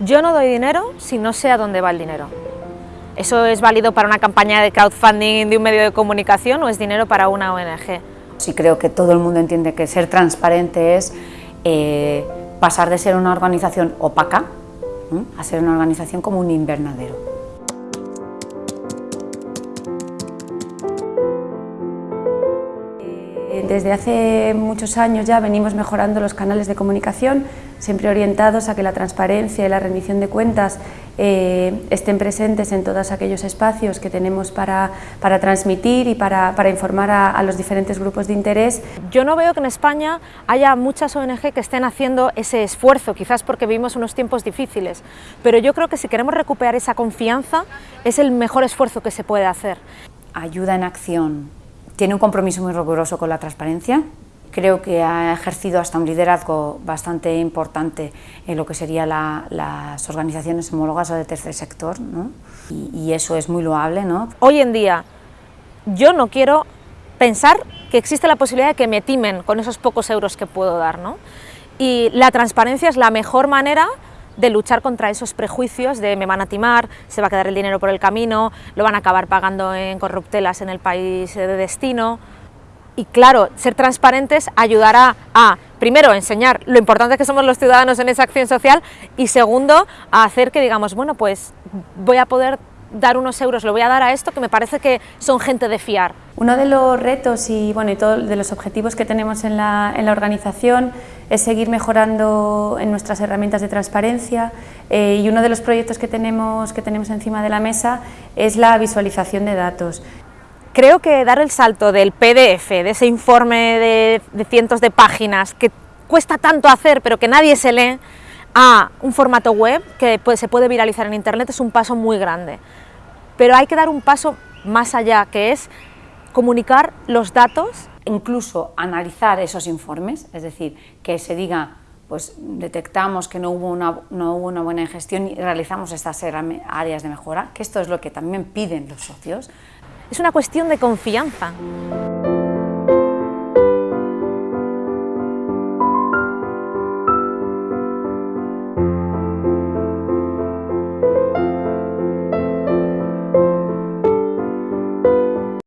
Yo no doy dinero si no sé a dónde va el dinero. ¿Eso es válido para una campaña de crowdfunding de un medio de comunicación o es dinero para una ONG? Sí creo que todo el mundo entiende que ser transparente es eh, pasar de ser una organización opaca a ser una organización como un invernadero. Desde hace muchos años ya venimos mejorando los canales de comunicación, siempre orientados a que la transparencia y la rendición de cuentas eh, estén presentes en todos aquellos espacios que tenemos para, para transmitir y para, para informar a, a, los diferentes grupos de interés. Yo no veo que en España haya muchas ONG que estén haciendo ese esfuerzo, quizás porque vivimos unos tiempos difíciles, pero yo creo que si queremos recuperar esa confianza es el mejor esfuerzo que se puede hacer. Ayuda en acción, tiene un compromiso muy riguroso con la transparencia, creo que ha ejercido hasta un liderazgo bastante importante en lo que serían la, las organizaciones homólogas o de tercer sector, ¿no? y, y, eso es muy loable. ¿no? Hoy en día yo no quiero pensar que existe la posibilidad de que me timen con esos pocos euros que puedo dar, ¿no? y la transparencia es la mejor manera de luchar contra esos prejuicios de me van a timar, se va a quedar el dinero por el camino, lo van a acabar pagando en corruptelas en el país de destino. Y claro, ser transparentes ayudará a, primero, enseñar lo importante que somos los ciudadanos en esa acción social y segundo, a hacer que digamos, bueno, pues voy a poder dar unos euros, lo voy a dar a esto que me parece que son gente de fiar. Uno de los retos y, bueno, y de los objetivos que tenemos en la, en la, organización es seguir mejorando en nuestras herramientas de transparencia eh, y uno de los proyectos que tenemos, que tenemos encima de la mesa es la visualización de datos. Creo que dar el salto del PDF, de ese informe de, de cientos de páginas que cuesta tanto hacer pero que nadie se lee, a un formato web que se puede viralizar en Internet es un paso muy grande. Pero hay que dar un paso más allá, que es comunicar los datos. Incluso analizar esos informes, es decir, que se diga, pues detectamos que no hubo una, no hubo una buena gestión y realizamos estas áreas de mejora, que esto es lo que también piden los socios. Es una cuestión de confianza.